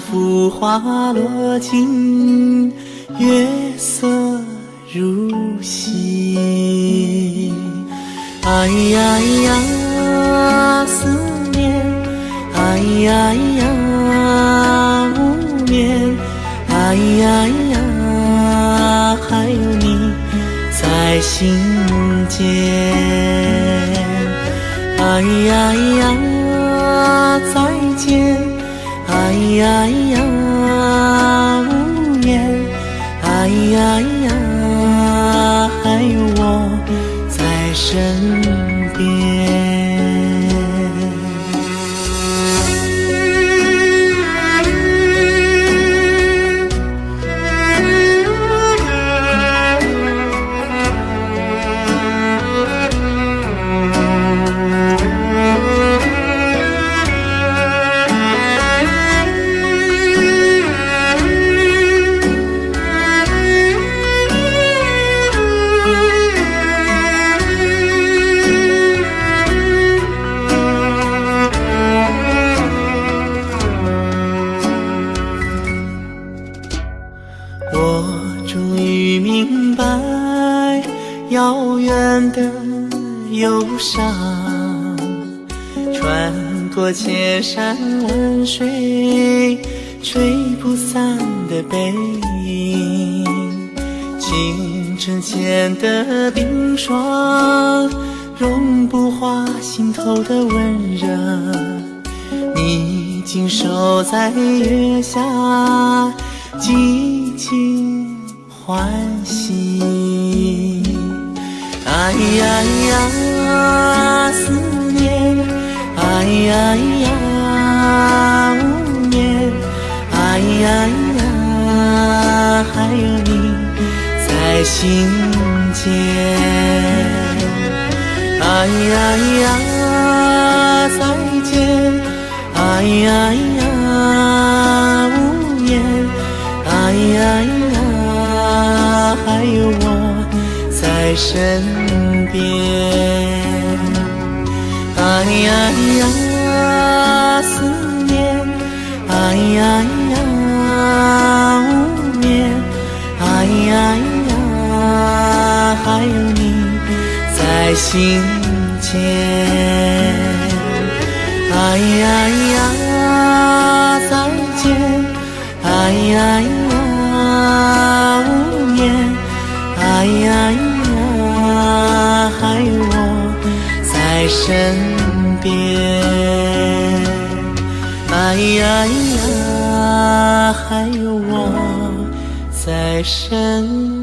浮华落尽，月色如洗。哎呀呀，思念。哎呀呀，无眠。哎呀呀，还有你在心间。哎呀呀呀。身边，哎呀呀，还有我在身边。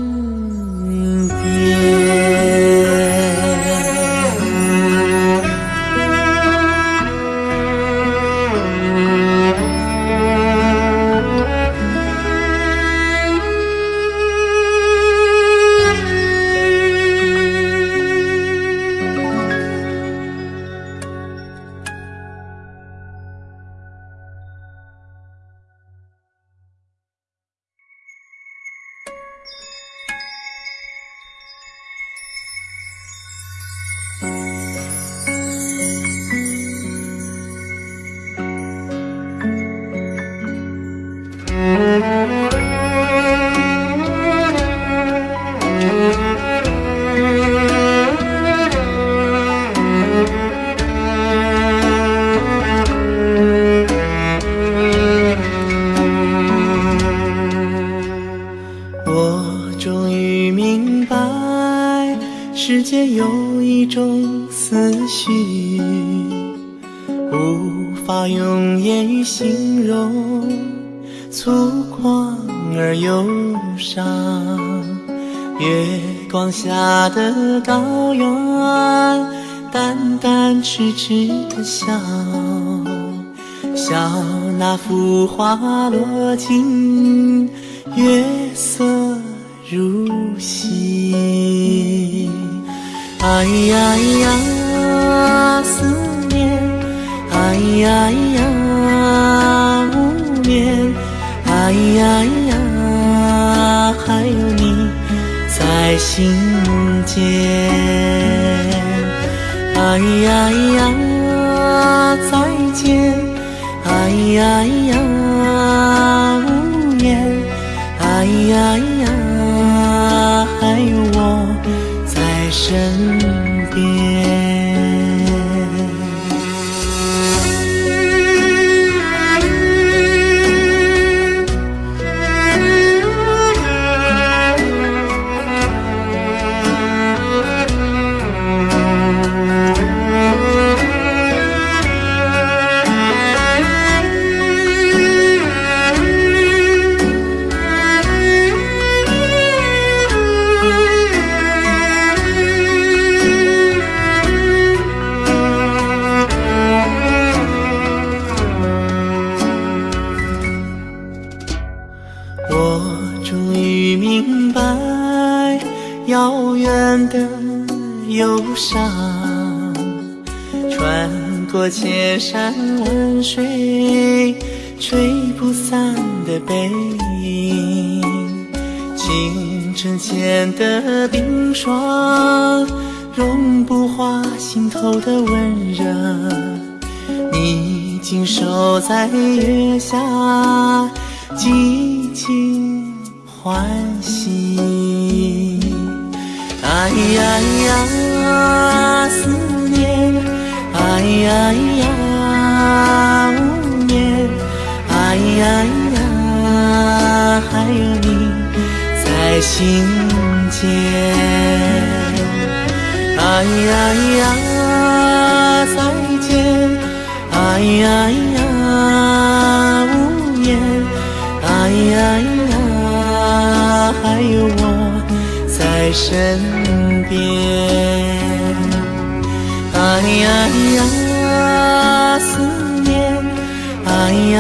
在心间。哎呀呀，再见，哎呀呀，无言，哎呀呀，还有我在身边。哎呀呀，思念，哎呀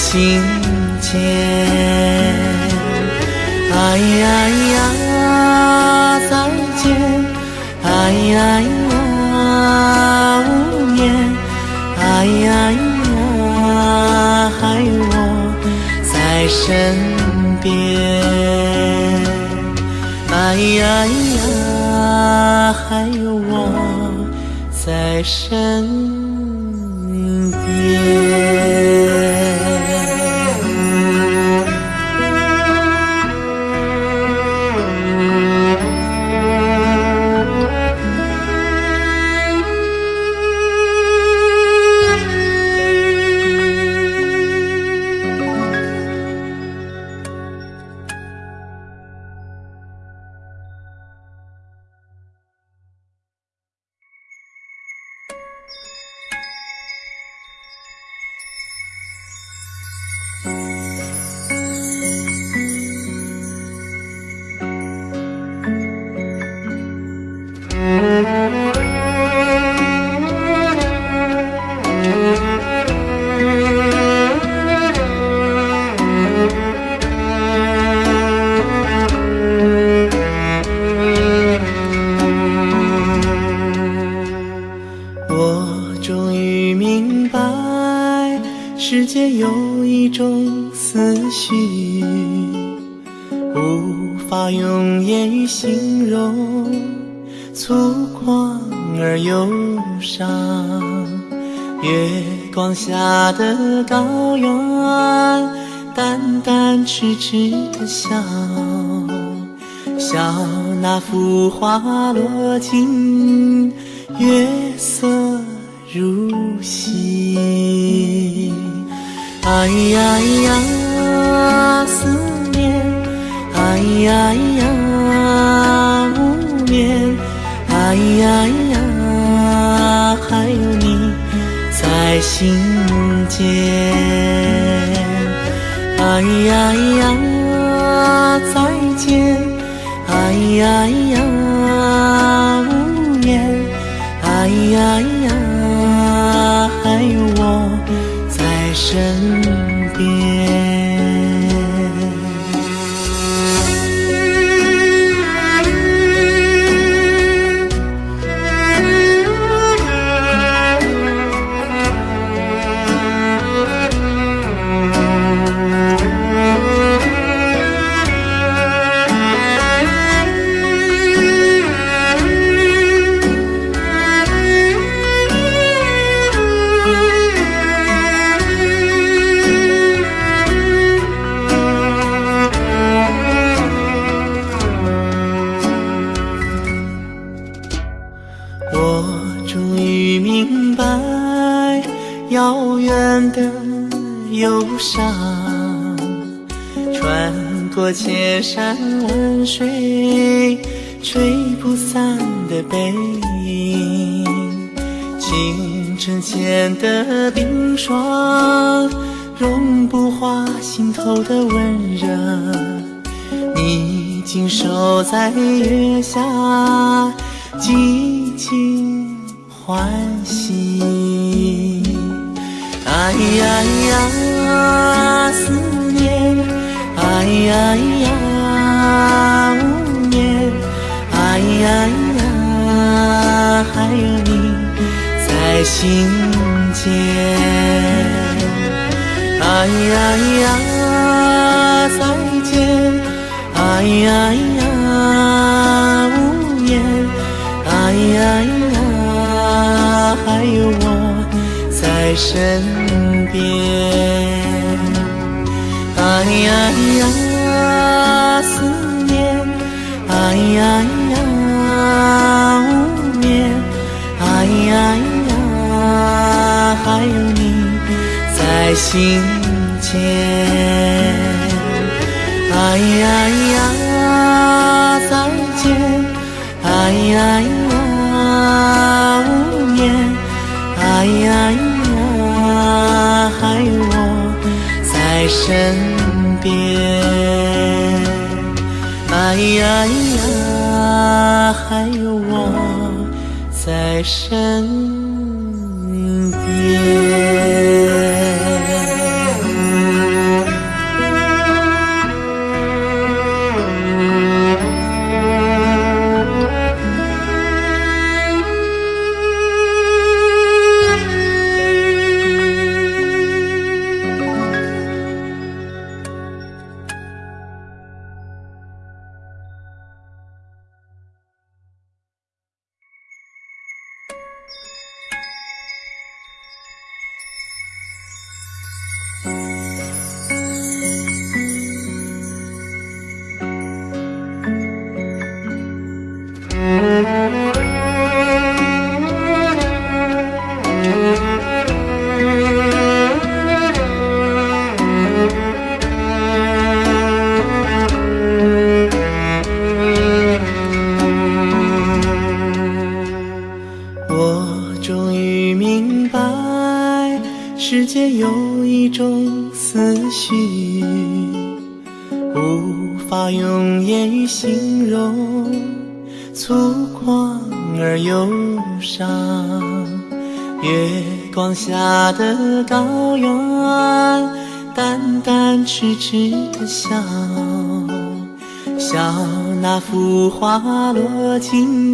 心间。哎呀呀，再见，哎呀呀，无言，哎呀呀，还有我在身边。哎呀呀，还有我在身边。形容，粗犷而忧伤。月光下的高原，淡淡痴痴的笑，笑那浮华落尽，月色如洗。哎呀呀，思念，哎呀呀，无眠，哎呀呀，还有你在心间。哎呀呀，再见，哎呀呀。在遥远的忧伤，穿过千山万水，吹不散的背影。清晨前的冰霜，融不化心头的温热。你静守在月下，静静欢喜。哎呀呀，思念，哎呀呀，无眠，哎呀呀，还有你在心间。哎呀呀，再见，哎呀呀，有我在身。边，哎呀呀，思念，哎呀呀，无眠，哎呀呀，还有你在心间，哎呀呀，再见，哎呀呀，身边，哎呀呀，还有我在身边。花落尽。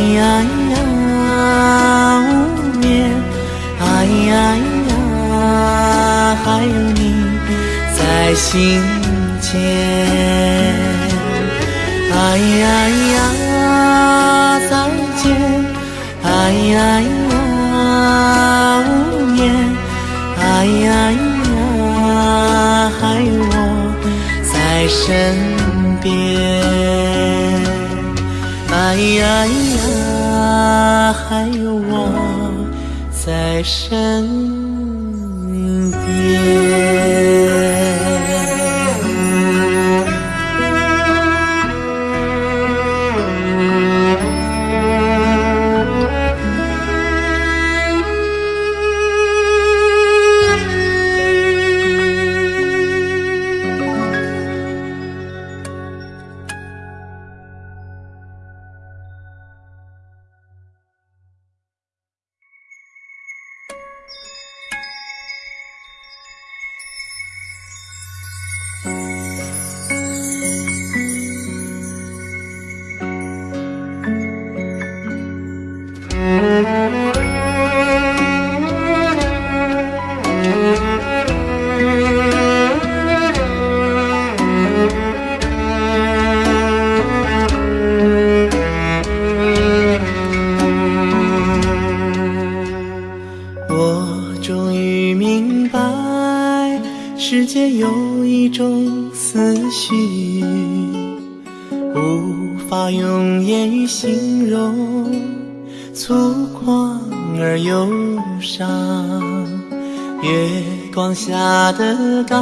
哎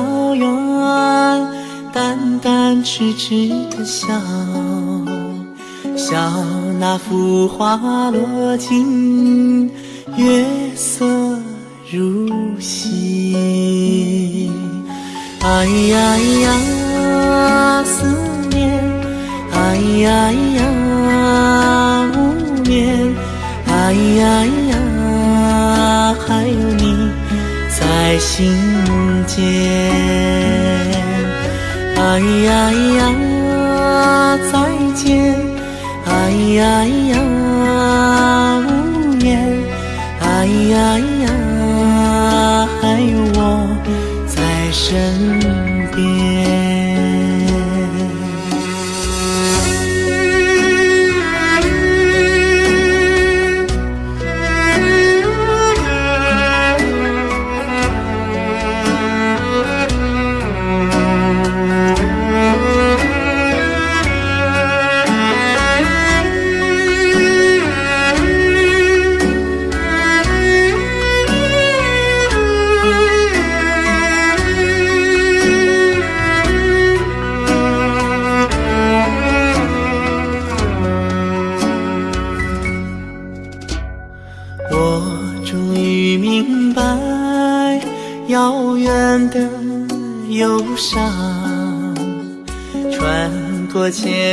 的高原，淡淡痴痴的笑，笑那幅画落尽。月色如洗，哎呀呀，思念，哎呀呀，无眠，哎呀呀，还有你在心间。哎呀呀，再见，哎呀呀，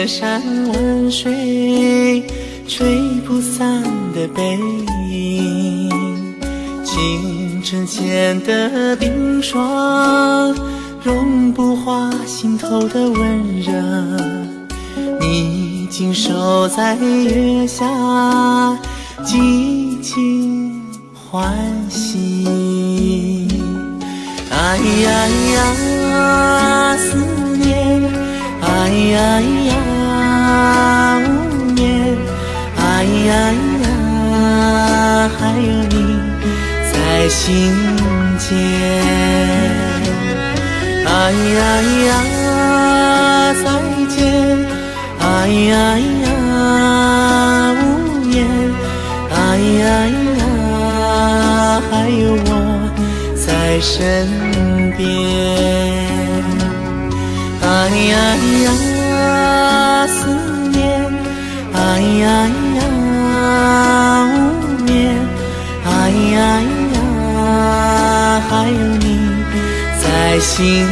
千山万水，吹不散的背影；清晨间的冰霜，融不化心头的温热。你静守在月下，寂静欢喜。哎呀呀，思念，哎呀呀。在心间。哎呀哎呀，再见！哎呀哎呀，无言。哎呀哎呀，还有我在身边。哎呀哎呀。心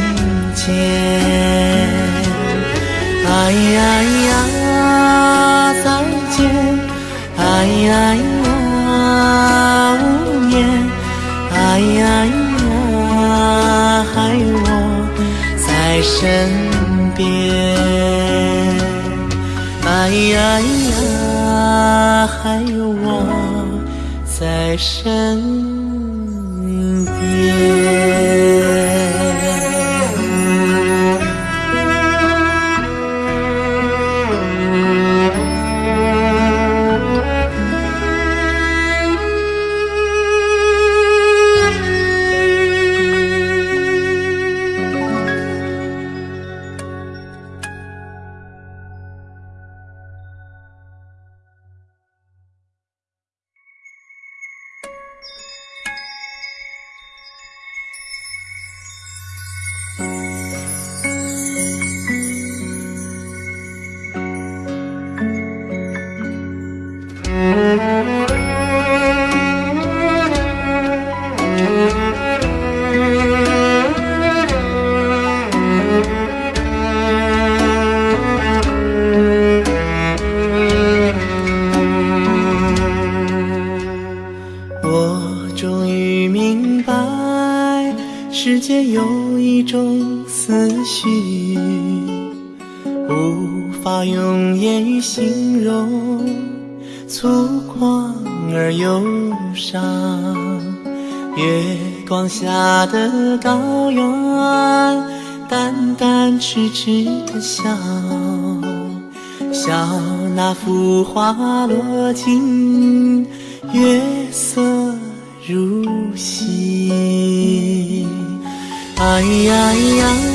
间，哎呀呀，再见，哎呀呀，无言，哎呀呀，还有我在身边，哎呀呀，还有我在身边。笑笑，那浮花落尽，月色如洗。哎呀呀！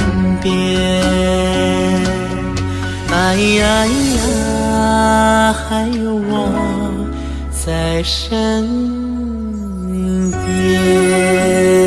身边，哎呀咿呀，还有我在身边。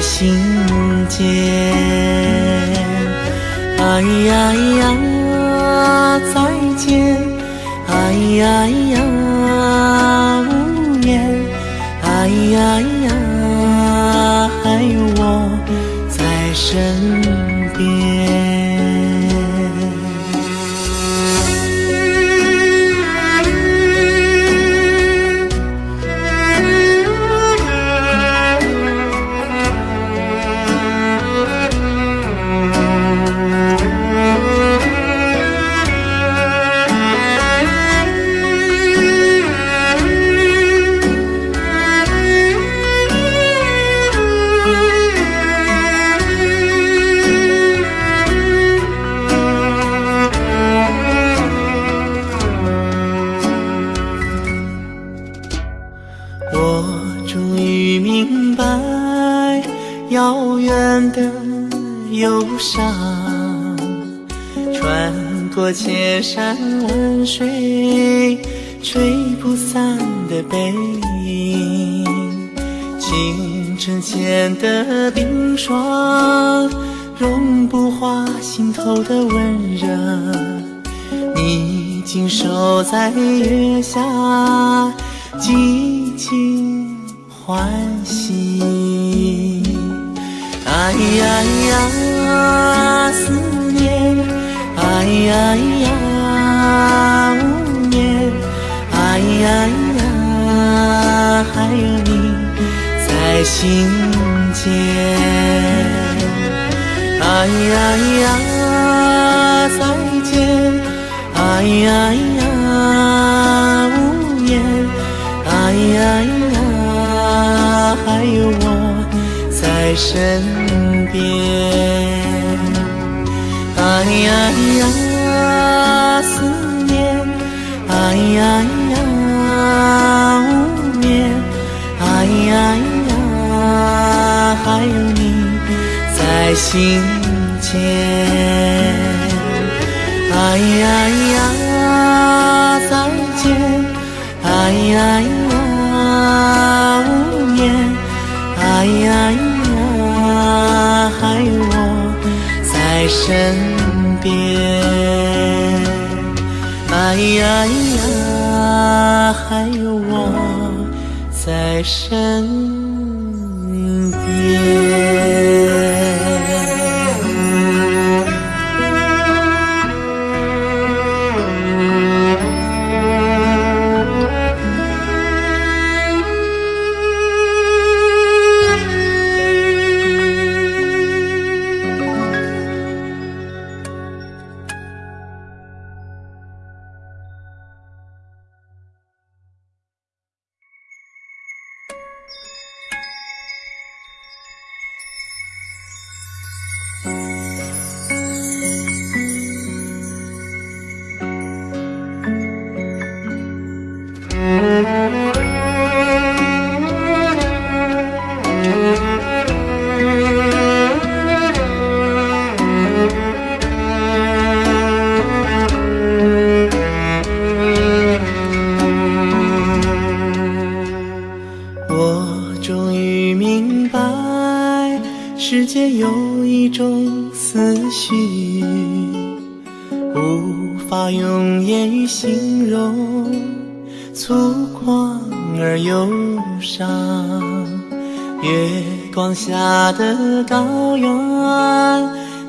心间。哎呀哎呀再见。哎呀哎呀。ai ai 世间有一种思绪，无法用言语形容，粗犷而忧伤。月光下的高原，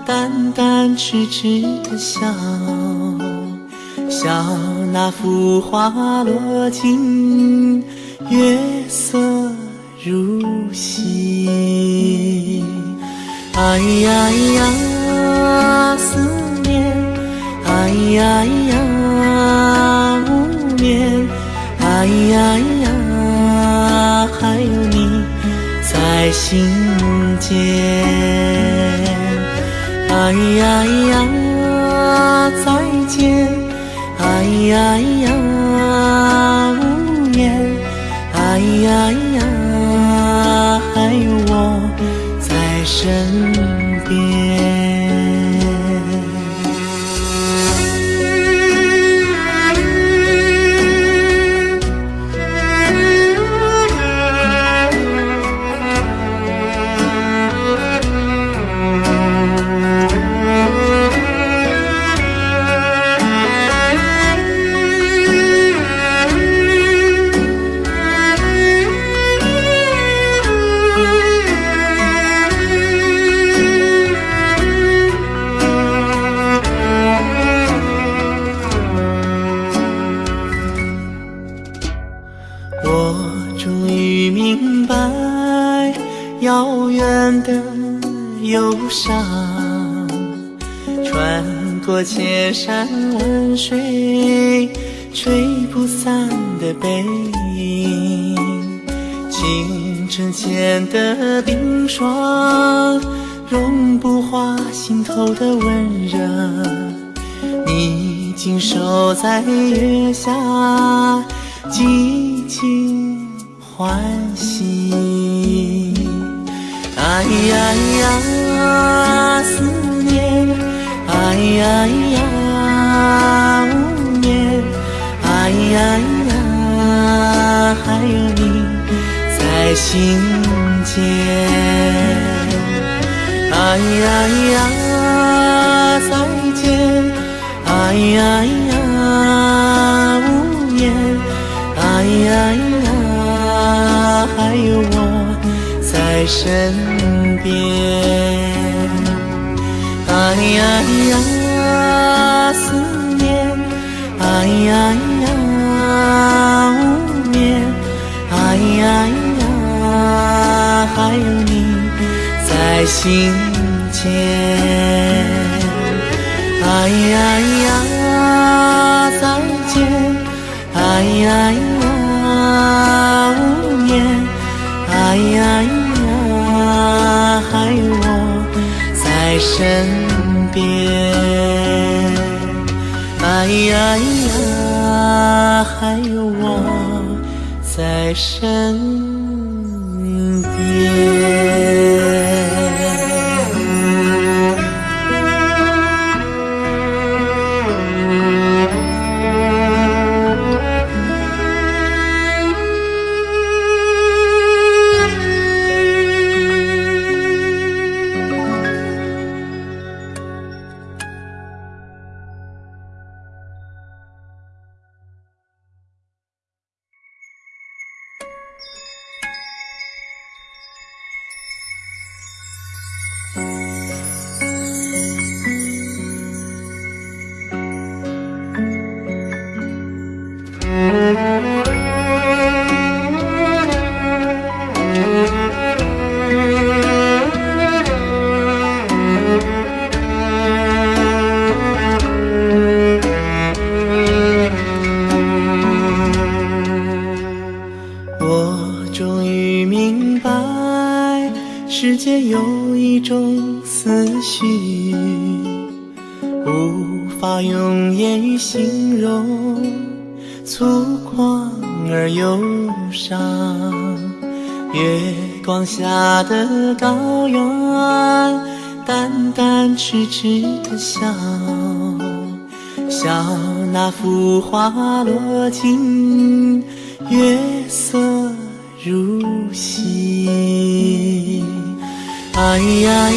淡淡痴痴的笑，笑那幅画落尽。月色如洗，哎呀呀，思念，哎呀呀，无眠，哎呀呀，还有你在心间，哎呀呀，再见，哎呀呀，千山万水，吹不散的背影，清晨前的冰霜，融不化心头的温热。你紧守在月下。寂静欢喜，哎呀呀，思念，哎呀呀，啊无眠，哎呀咿呀，还有你在心间，哎呀咿呀，再见，哎呀咿呀，无言。哎呀咿呀，还有我在身边。哎呀咿呀，呀呀，无眠。哎呀呀，还有你在心间。哎呀呀，再见。哎呀呀，无言。哎呀呀，还有我在身边。哎呀呀，还有我在身边。浮花落尽，月色如洗。哎呀！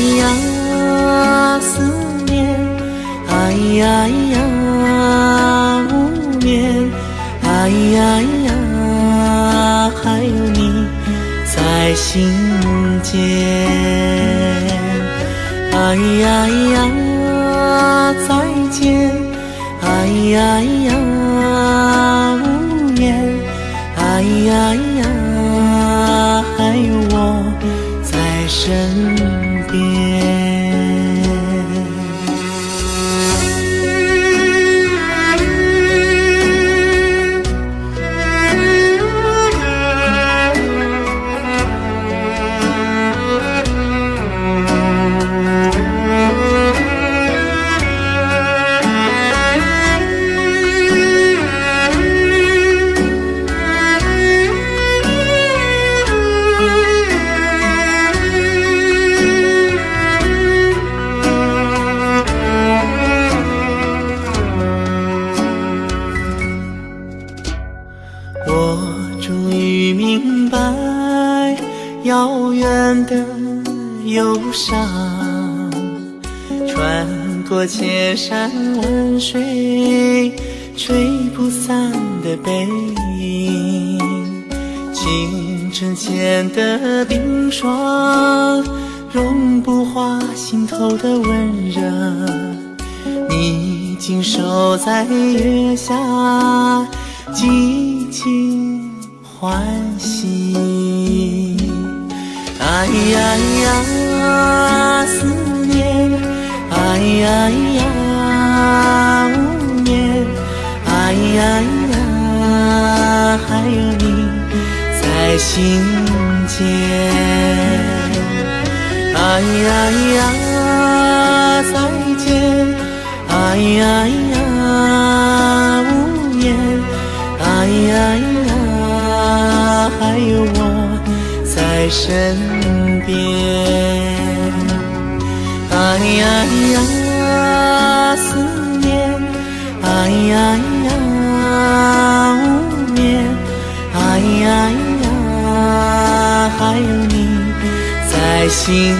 在心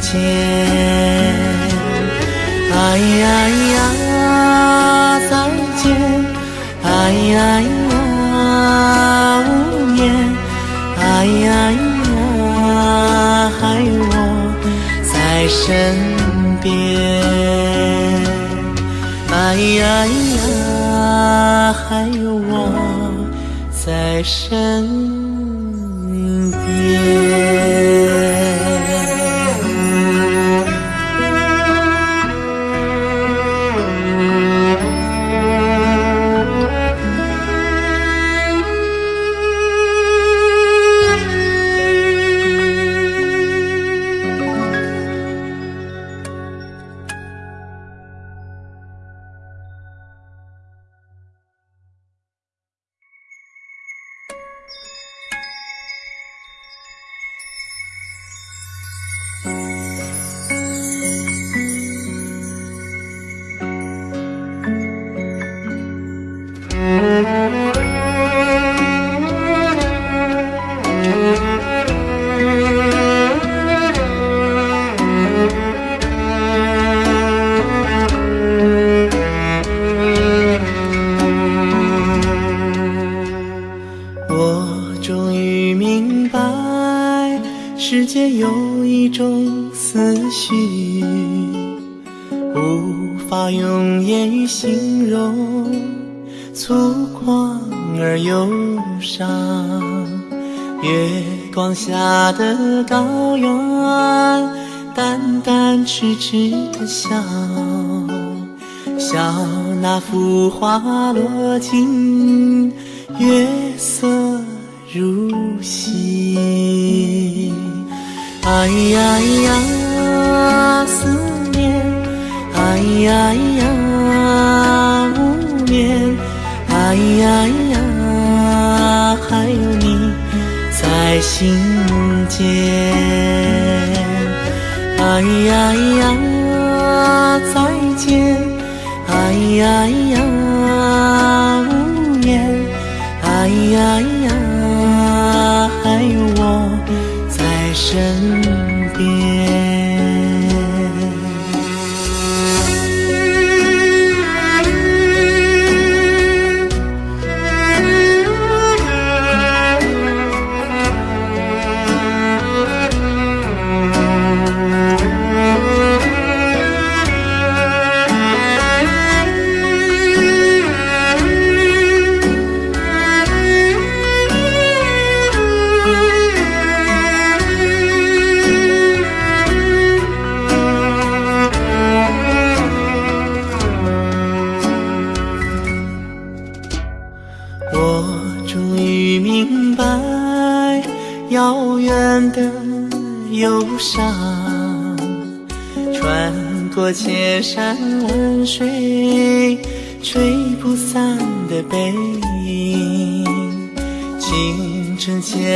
间。哎呀呀，再见！哎呀呀，无言！哎呀呀，还有我在身边。哎呀呀，还有我在身边。落尽，月色如洗。哎呀呀，思念。哎呀呀，无眠。哎呀呀，还有你在心间。哎呀呀，再见。哎呀呀。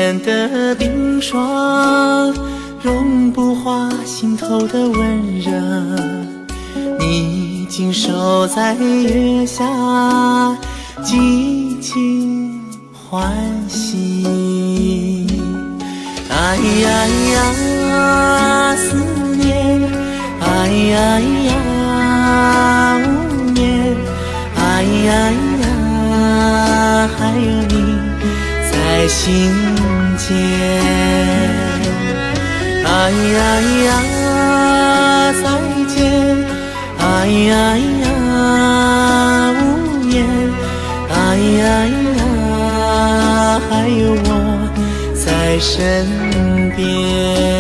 晨前的冰霜，融不化心头的温热。你静守在月下，寂静欢喜。哎呀呀，思念，哎呀呀，无眠，哎呀呀，还有你在心见。哎呀呀，再见，哎呀呀，无言，哎呀呀，还有我在身边。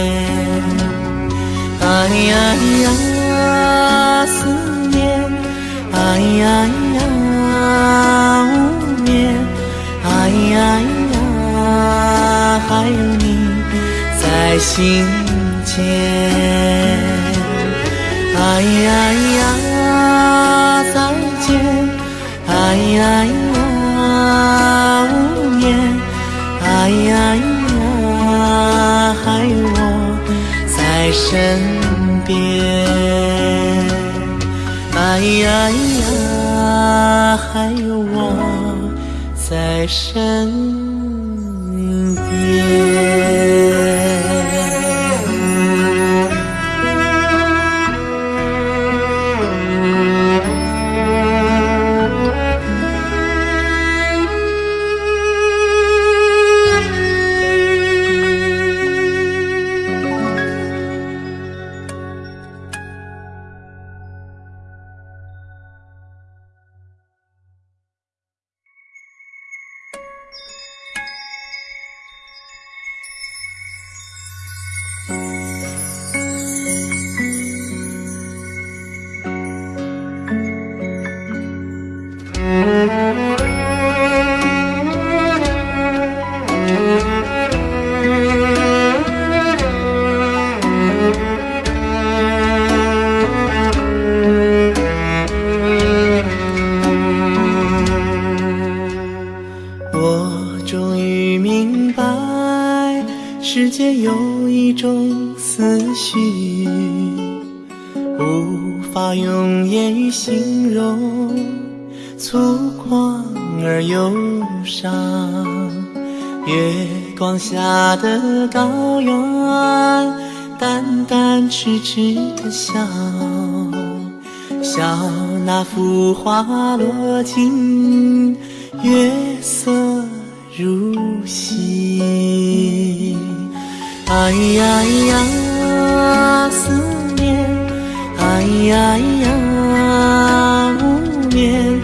心间。哎呀呀，再见，哎呀呀，无言，哎呀呀，还有我在身边。哎呀呀，还有我在身边。痴的笑，笑那幅画落尽。月色如洗，哎呀呀，思念，哎呀呀，无眠，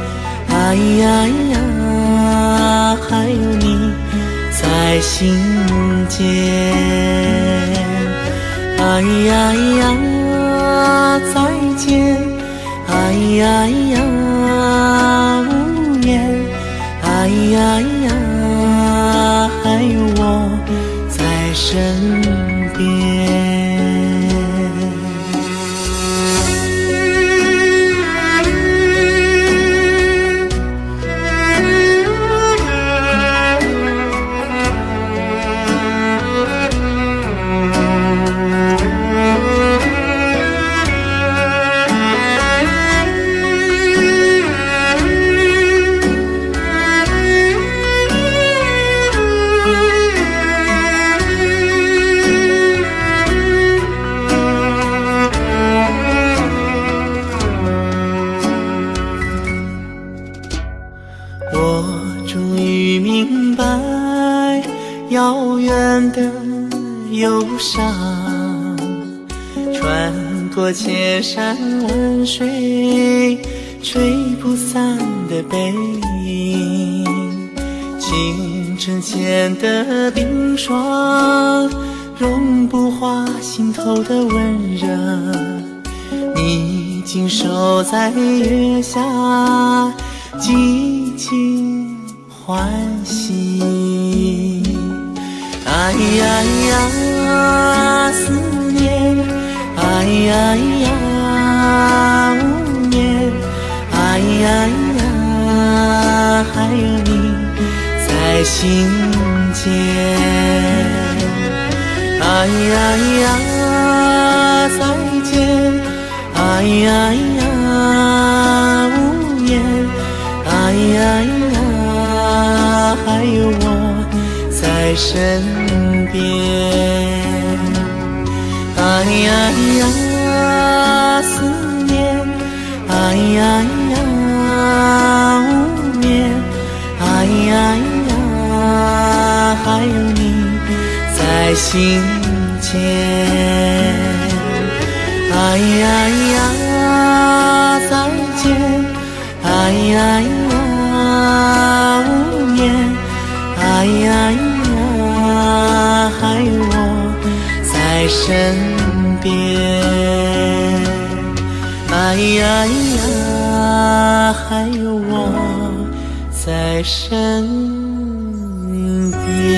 哎呀呀，还有你在心间，哎呀呀，再见，哎呀呀，山万水，吹不散的背影。清晨前的冰霜，融不化心头的温热。你静守在月心间，哎呀呀，再见，哎呀呀，无言，哎呀呀，还有我在身边。心间。哎呀呀，再见！哎呀呀，无言！哎呀呀，还有我在身边。哎呀呀，还有我在身边。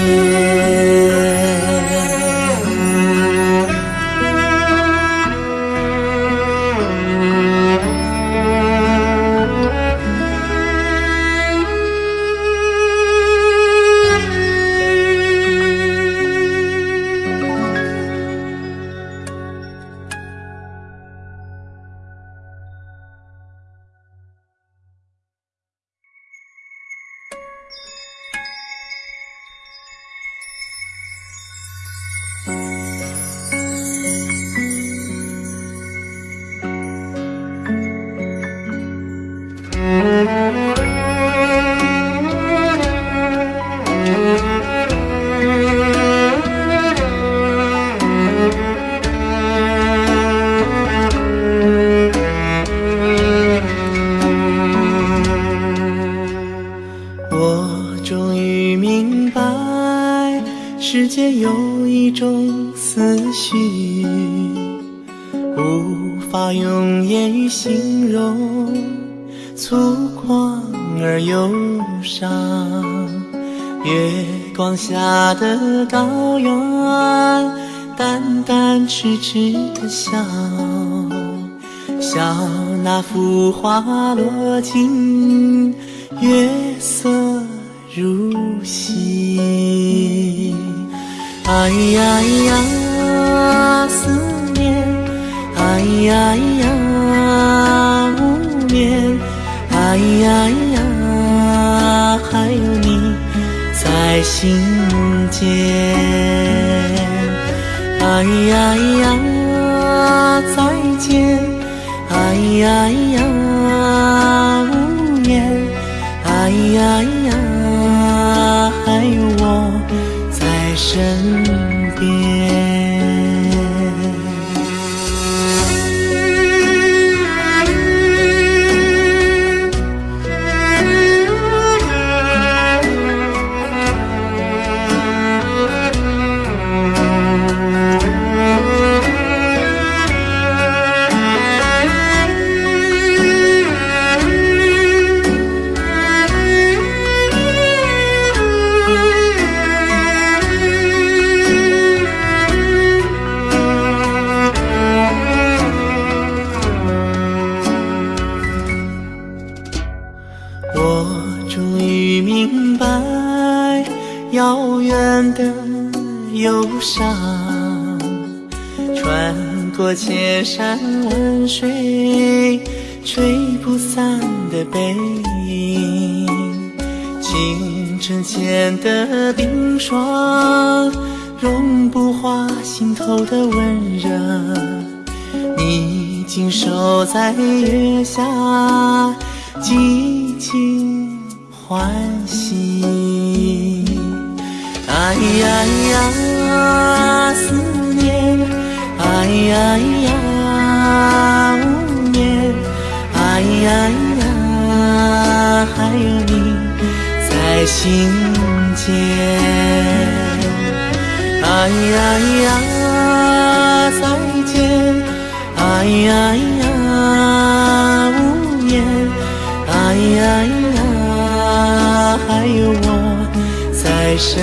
在身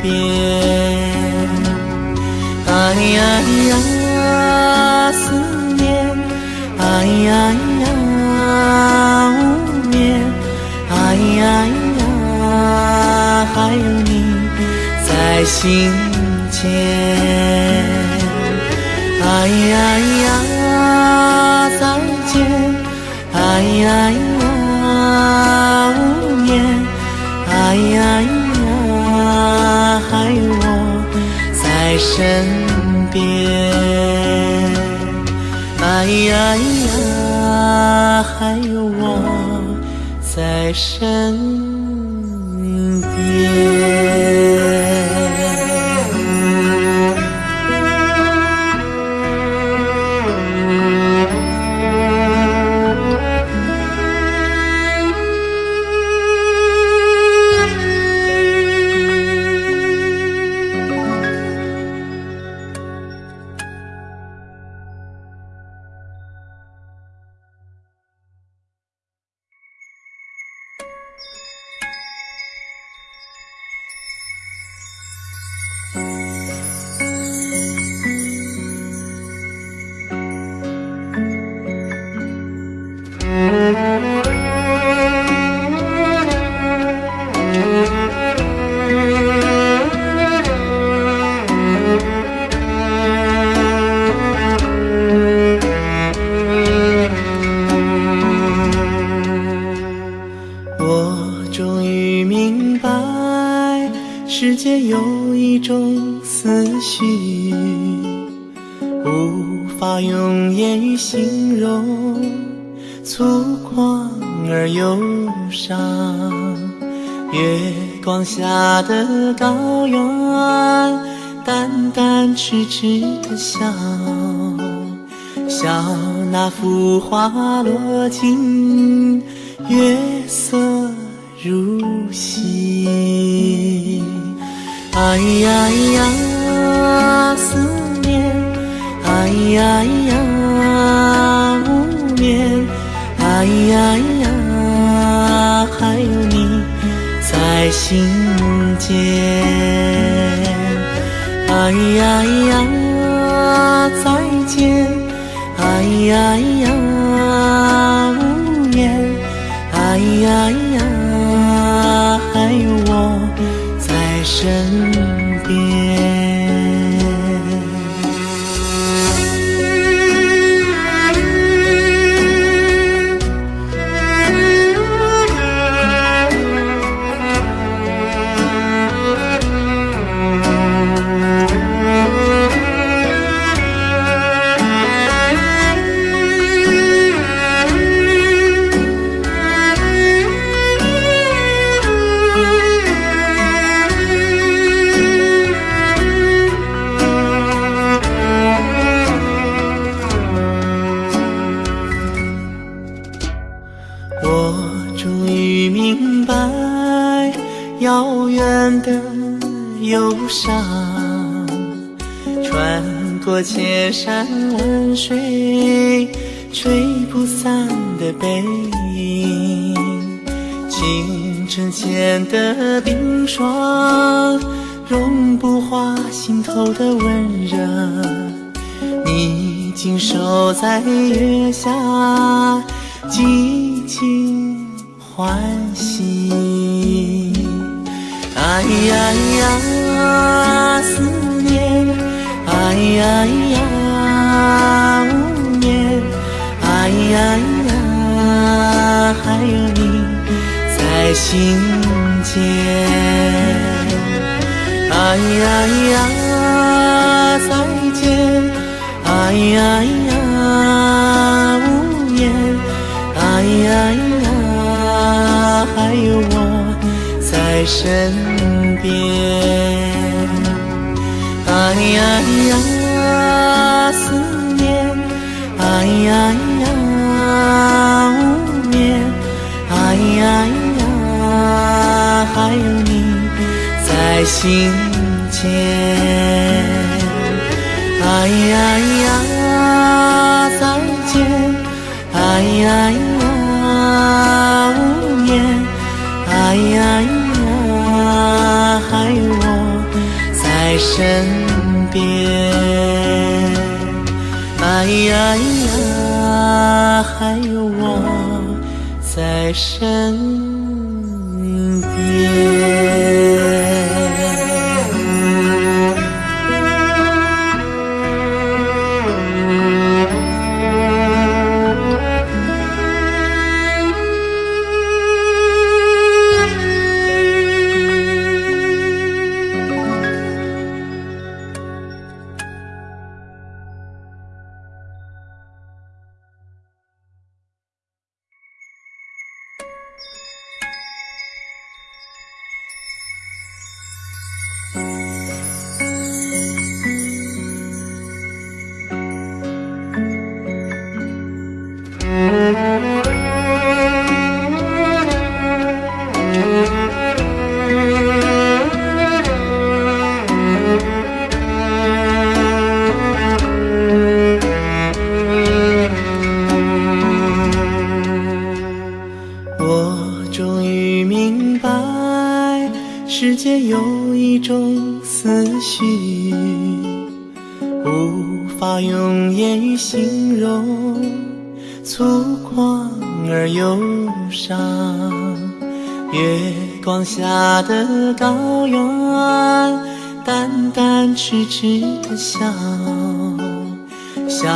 边。哎呀呀，思念，哎呀呀，无眠，哎呀呀，还有你在心间。哎呀呀，再见，哎呀呀，身边，哎呀呀，还有我在身边。用言语形容，粗犷而忧伤。月光下的高原，淡淡痴痴的笑，笑那幅画落尽。月色如洗，哎呀呀，思念，哎呀呀，无眠，哎呀呀，还有你在心间，哎呀呀，再见，哎呀呀，山万水，吹不散的背影，清晨前的冰霜，融不化心头的温热。你紧守在月下，寂静欢喜。哎呀呀，思念，哎呀呀，啊无眠，哎呀呀，还有你在心间。哎呀呀，再见，啊哎呀呀，无言，哎呀呀，还有我在身边。啊哎呀呀，心间。哎呀呀，再见！哎呀呀，无言！哎呀呀，还有我在身边。哎呀呀，还有我在身。我笑，笑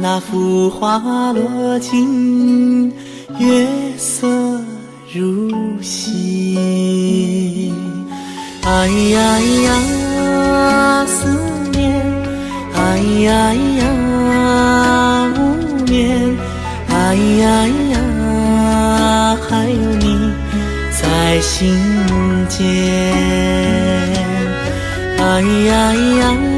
那幅花落尽。月色如洗，哎呀呀，思念，哎呀呀，无眠，哎呀呀，还有你在心间，哎呀呀，再见，哎呀。